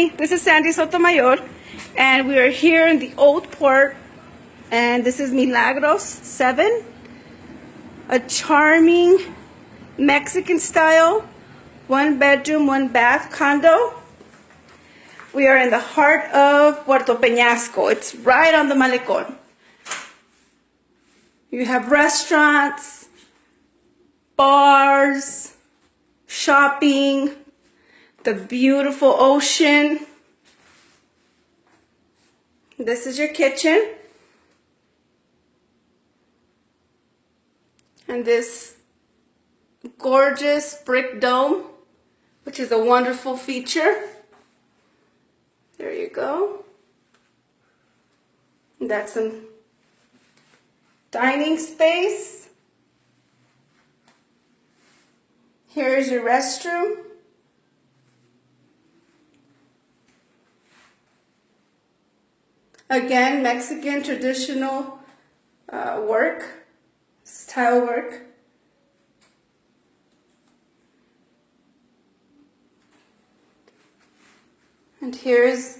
Hi, this is Sandy Sotomayor, and we are here in the Old Port, and this is Milagros 7, a charming Mexican style, one bedroom, one bath condo. We are in the heart of Puerto Peñasco. It's right on the Malecon. You have restaurants, bars, shopping, the beautiful ocean. This is your kitchen. And this gorgeous brick dome, which is a wonderful feature. There you go. That's some dining space. Here's your restroom. Again, Mexican traditional uh, work, style work. And here's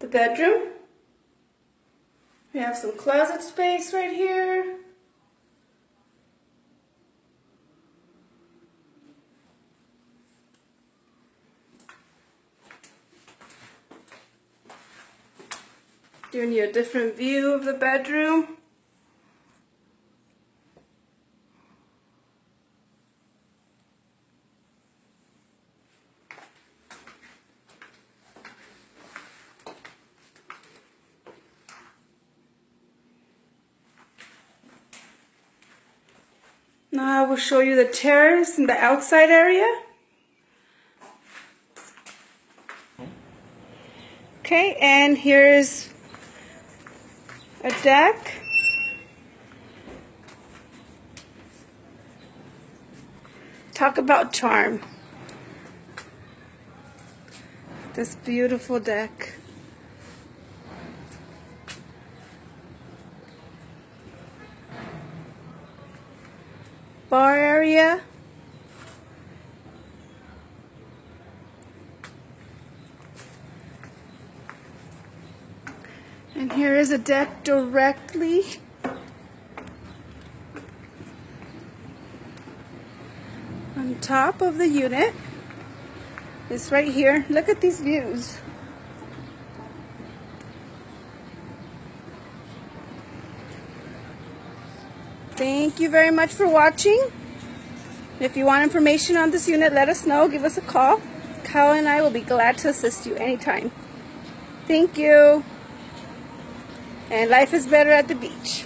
the bedroom. We have some closet space right here. Giving you a different view of the bedroom. Now I will show you the terrace and the outside area. Okay, and here's a deck. Talk about charm. This beautiful deck. Bar area. And here is a deck directly on top of the unit. It's right here. Look at these views. Thank you very much for watching. If you want information on this unit, let us know. Give us a call. Kyle and I will be glad to assist you anytime. Thank you and life is better at the beach.